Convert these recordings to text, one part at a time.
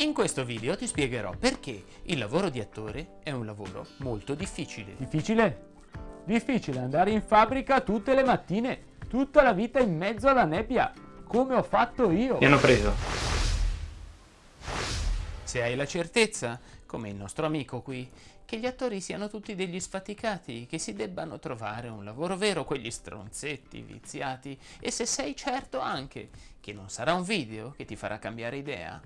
In questo video ti spiegherò perché il lavoro di attore è un lavoro molto difficile. Difficile? Difficile andare in fabbrica tutte le mattine, tutta la vita in mezzo alla nebbia, come ho fatto io. Mi hanno preso. Se hai la certezza, come il nostro amico qui, che gli attori siano tutti degli sfaticati, che si debbano trovare un lavoro vero, quegli stronzetti viziati, e se sei certo anche che non sarà un video che ti farà cambiare idea,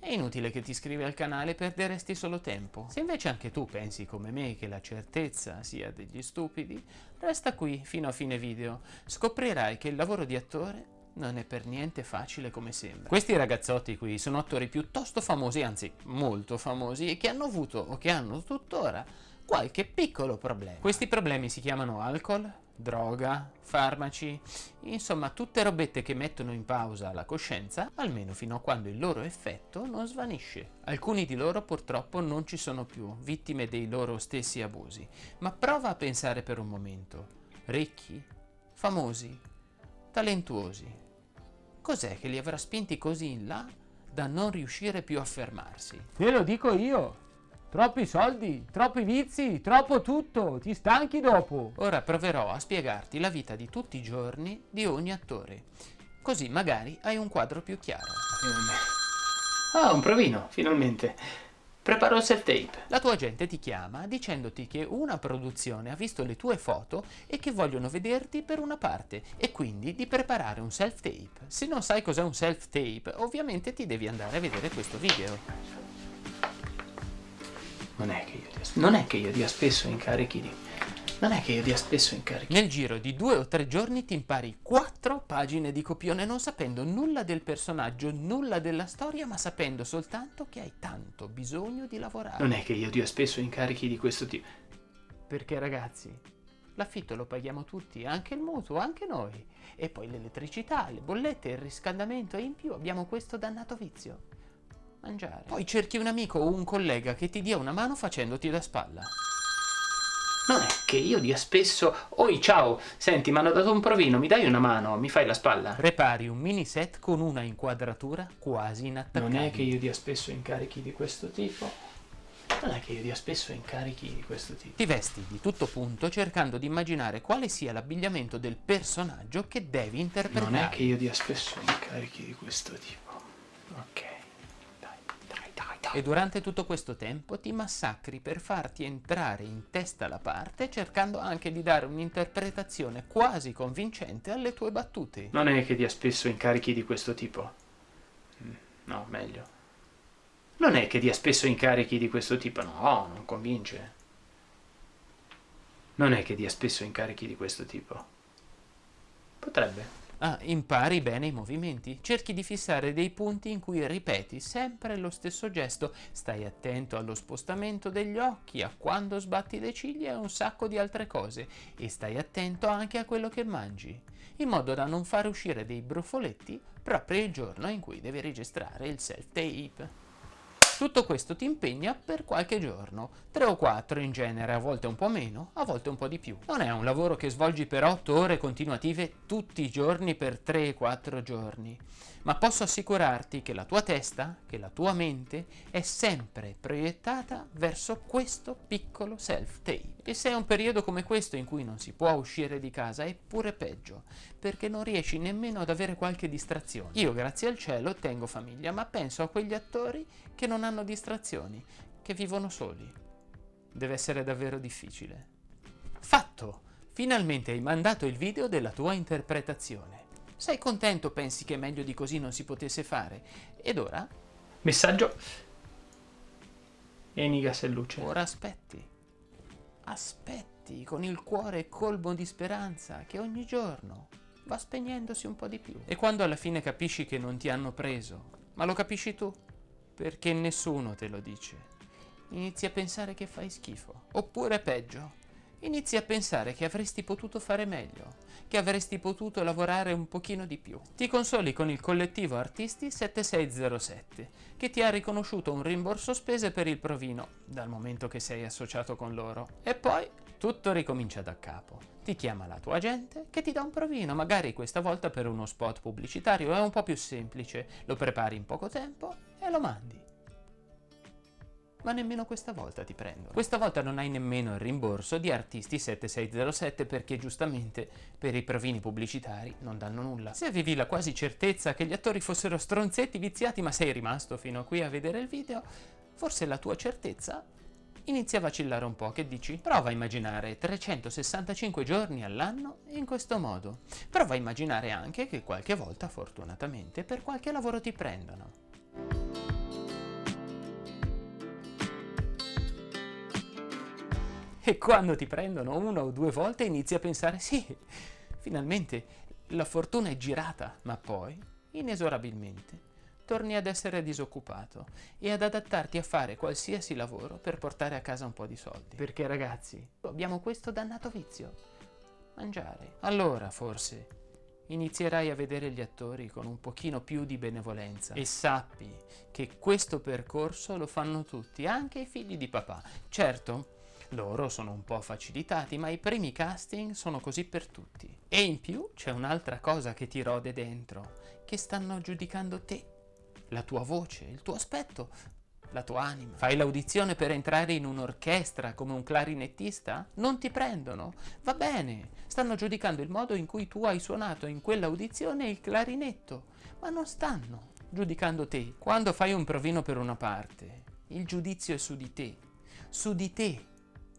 è inutile che ti iscrivi al canale, perderesti solo tempo. Se invece anche tu pensi come me che la certezza sia degli stupidi, resta qui fino a fine video. Scoprirai che il lavoro di attore non è per niente facile come sembra. Questi ragazzotti qui sono attori piuttosto famosi, anzi molto famosi, e che hanno avuto o che hanno tuttora qualche piccolo problema. Questi problemi si chiamano alcol, droga, farmaci, insomma tutte robette che mettono in pausa la coscienza, almeno fino a quando il loro effetto non svanisce. Alcuni di loro purtroppo non ci sono più, vittime dei loro stessi abusi, ma prova a pensare per un momento. Ricchi, famosi, talentuosi. Cos'è che li avrà spinti così in là da non riuscire più a fermarsi? Te lo dico io. Troppi soldi, troppi vizi, troppo tutto, ti stanchi dopo. Ora proverò a spiegarti la vita di tutti i giorni di ogni attore, così magari hai un quadro più chiaro. Ah, un provino, finalmente. Preparo il self-tape. La tua gente ti chiama dicendoti che una produzione ha visto le tue foto e che vogliono vederti per una parte e quindi di preparare un self-tape. Se non sai cos'è un self-tape, ovviamente ti devi andare a vedere questo video. Non è che io dia, non è che io dia spesso incarichi di... Non è che io dia spesso incarichi. Nel giro di due o tre giorni ti impari quattro pagine di copione non sapendo nulla del personaggio, nulla della storia, ma sapendo soltanto che hai tanto bisogno di lavorare. Non è che io dia spesso incarichi di questo tipo. Perché ragazzi, l'affitto lo paghiamo tutti, anche il mutuo, anche noi. E poi l'elettricità, le bollette, il riscaldamento e in più abbiamo questo dannato vizio mangiare. Poi cerchi un amico o un collega che ti dia una mano facendoti da spalla. Non è che io dia spesso... Oi, ciao! Senti, mi hanno dato un provino, mi dai una mano? Mi fai la spalla? Prepari un mini set con una inquadratura quasi inattaccabile. Non è che io dia spesso incarichi di questo tipo. Non è che io dia spesso incarichi di questo tipo. Ti vesti di tutto punto cercando di immaginare quale sia l'abbigliamento del personaggio che devi interpretare. Non è che io dia spesso incarichi di questo tipo. Ok. E durante tutto questo tempo ti massacri per farti entrare in testa la parte cercando anche di dare un'interpretazione quasi convincente alle tue battute. Non è che dia spesso incarichi di questo tipo. Mm, no, meglio. Non è che dia spesso incarichi di questo tipo, no, non convince. Non è che dia spesso incarichi di questo tipo. Potrebbe. Ah, impari bene i movimenti. Cerchi di fissare dei punti in cui ripeti sempre lo stesso gesto. Stai attento allo spostamento degli occhi, a quando sbatti le ciglia e un sacco di altre cose. E stai attento anche a quello che mangi, in modo da non fare uscire dei brufoletti proprio il giorno in cui devi registrare il self-tape. Tutto questo ti impegna per qualche giorno, 3 o 4 in genere, a volte un po' meno, a volte un po' di più. Non è un lavoro che svolgi per 8 ore continuative tutti i giorni per 3-4 giorni, ma posso assicurarti che la tua testa, che la tua mente è sempre proiettata verso questo piccolo self-tape. E se è un periodo come questo in cui non si può uscire di casa è pure peggio, perché non riesci nemmeno ad avere qualche distrazione. Io grazie al cielo tengo famiglia, ma penso a quegli attori che non hanno distrazioni, che vivono soli. Deve essere davvero difficile. Fatto! Finalmente hai mandato il video della tua interpretazione. Sei contento, pensi che meglio di così non si potesse fare? Ed ora? Messaggio. Enigas e luce. Ora aspetti aspetti con il cuore colmo di speranza che ogni giorno va spegnendosi un po' di più. E quando alla fine capisci che non ti hanno preso, ma lo capisci tu, perché nessuno te lo dice, inizi a pensare che fai schifo. Oppure peggio, inizi a pensare che avresti potuto fare meglio, che avresti potuto lavorare un pochino di più. Ti consoli con il collettivo Artisti 7607, che ti ha riconosciuto un rimborso spese per il provino, dal momento che sei associato con loro. E poi tutto ricomincia da capo. Ti chiama la tua agente che ti dà un provino, magari questa volta per uno spot pubblicitario, è un po' più semplice, lo prepari in poco tempo e lo mandi. ma nemmeno questa volta ti prendono. Questa volta non hai nemmeno il rimborso di Artisti 7607 perché giustamente per i provini pubblicitari non danno nulla. Se avevi la quasi certezza che gli attori fossero stronzetti viziati ma sei rimasto fino a qui a vedere il video, forse la tua certezza inizia a vacillare un po', che dici? Prova a immaginare 365 giorni all'anno in questo modo. Prova a immaginare anche che qualche volta, fortunatamente, per qualche lavoro ti prendano. E quando ti prendono una o due volte inizi a pensare sì, finalmente la fortuna è girata, ma poi, inesorabilmente, torni ad essere disoccupato e ad adattarti a fare qualsiasi lavoro per portare a casa un po' di soldi. Perché ragazzi, abbiamo questo dannato vizio, mangiare. Allora forse inizierai a vedere gli attori con un pochino più di benevolenza e sappi che questo percorso lo fanno tutti, anche i figli di papà. Certo, loro sono un po' facilitati, ma i primi casting sono così per tutti. E in più c'è un'altra cosa che ti rode dentro, che stanno giudicando te, la tua voce, il tuo aspetto, la tua anima. Fai l'audizione per entrare in un'orchestra come un clarinettista? Non ti prendono. Va bene, stanno giudicando il modo in cui tu hai suonato in quell'audizione il clarinetto, ma non stanno giudicando te. Quando fai un provino per una parte, il giudizio è su di te, su di te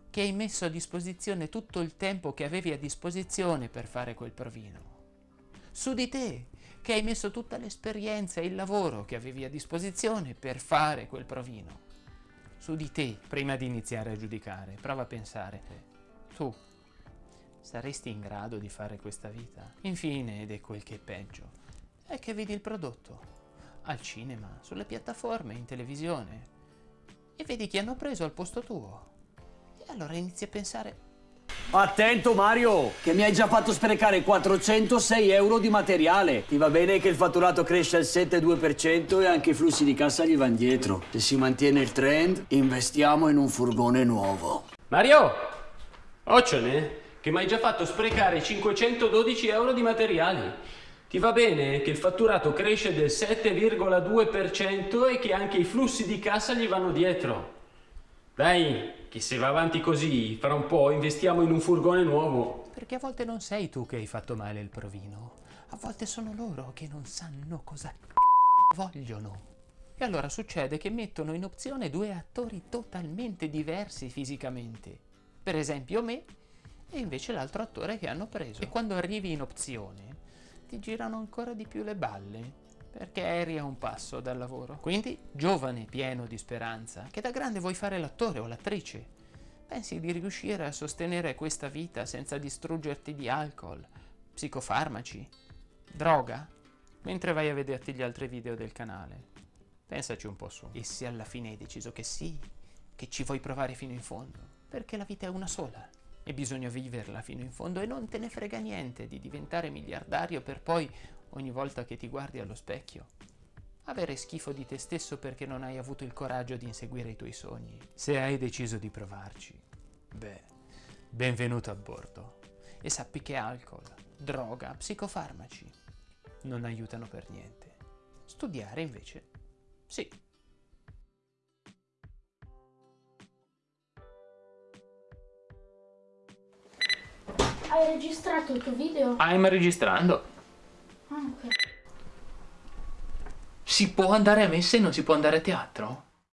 che hai messo a disposizione tutto il tempo che avevi a disposizione per fare quel provino. Su di te, che hai messo tutta l'esperienza e il lavoro che avevi a disposizione per fare quel provino. Su di te, prima di iniziare a giudicare, prova a pensare, tu saresti in grado di fare questa vita? Infine, ed è quel che è peggio, è che vedi il prodotto al cinema, sulle piattaforme, in televisione e vedi chi hanno preso al posto tuo allora inizi a pensare... Attento Mario, che mi hai già fatto sprecare 406 euro di materiale. Ti va bene che il fatturato cresce al 7,2% e anche i flussi di cassa gli vanno dietro. Se si mantiene il trend, investiamo in un furgone nuovo. Mario! Occione, che mi hai già fatto sprecare 512 euro di materiali. Ti va bene che il fatturato cresce del 7,2% e che anche i flussi di cassa gli vanno dietro. Dai, che se va avanti così, fra un po' investiamo in un furgone nuovo. Perché a volte non sei tu che hai fatto male il provino, a volte sono loro che non sanno cosa vogliono. E allora succede che mettono in opzione due attori totalmente diversi fisicamente. Per esempio me e invece l'altro attore che hanno preso. E quando arrivi in opzione ti girano ancora di più le balle perché eri a un passo dal lavoro. Quindi, giovane, pieno di speranza, che da grande vuoi fare l'attore o l'attrice, pensi di riuscire a sostenere questa vita senza distruggerti di alcol, psicofarmaci, droga, mentre vai a vederti gli altri video del canale. Pensaci un po' su. E se alla fine hai deciso che sì, che ci vuoi provare fino in fondo, perché la vita è una sola e bisogna viverla fino in fondo e non te ne frega niente di diventare miliardario per poi ogni volta che ti guardi allo specchio. Avere schifo di te stesso perché non hai avuto il coraggio di inseguire i tuoi sogni. Se hai deciso di provarci, beh, benvenuto a bordo. E sappi che alcol, droga, psicofarmaci non aiutano per niente. Studiare invece, sì. Hai registrato il tuo video? I'm registrando. Si può andare a messa e non si può andare a teatro?